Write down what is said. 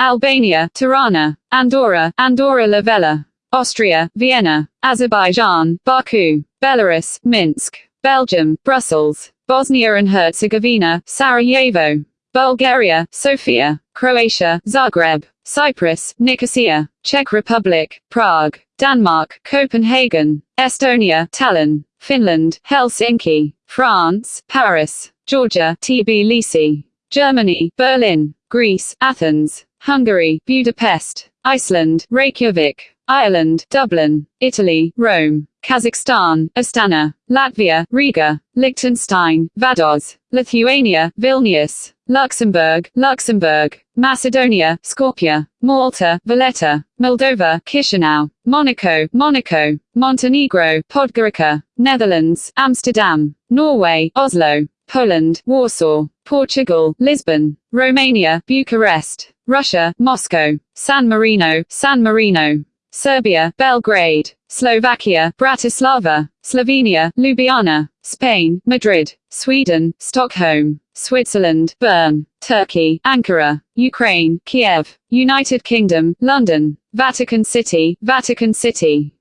Albania, Tirana, Andorra, Andorra la Vella, Austria, Vienna, Azerbaijan, Baku, Belarus, Minsk, Belgium, Brussels, Bosnia and Herzegovina, Sarajevo, Bulgaria, Sofia, Croatia, Zagreb, Cyprus, Nicosia, Czech Republic, Prague, Denmark, Copenhagen, Estonia, Tallinn, Finland, Helsinki, France, Paris, Georgia, Tbilisi, Germany, Berlin, Greece, Athens, Hungary, Budapest, Iceland, Reykjavik, Ireland, Dublin, Italy, Rome, Kazakhstan, Astana, Latvia, Riga, Liechtenstein, Vaduz, Lithuania, Vilnius, Luxembourg, Luxembourg, Macedonia, Skopje, Malta, Valletta, Moldova, Chisinau, Monaco, Monaco, Montenegro, Podgorica, Netherlands, Amsterdam, Norway, Oslo, Poland, Warsaw, Portugal, Lisbon, Romania, Bucharest, Russia, Moscow, San Marino, San Marino, Serbia, Belgrade, Slovakia, Bratislava, Slovenia, Ljubljana, Spain, Madrid, Sweden, Stockholm, Switzerland, Bern, Turkey, Ankara, Ukraine, Kiev, United Kingdom, London, Vatican City, Vatican City.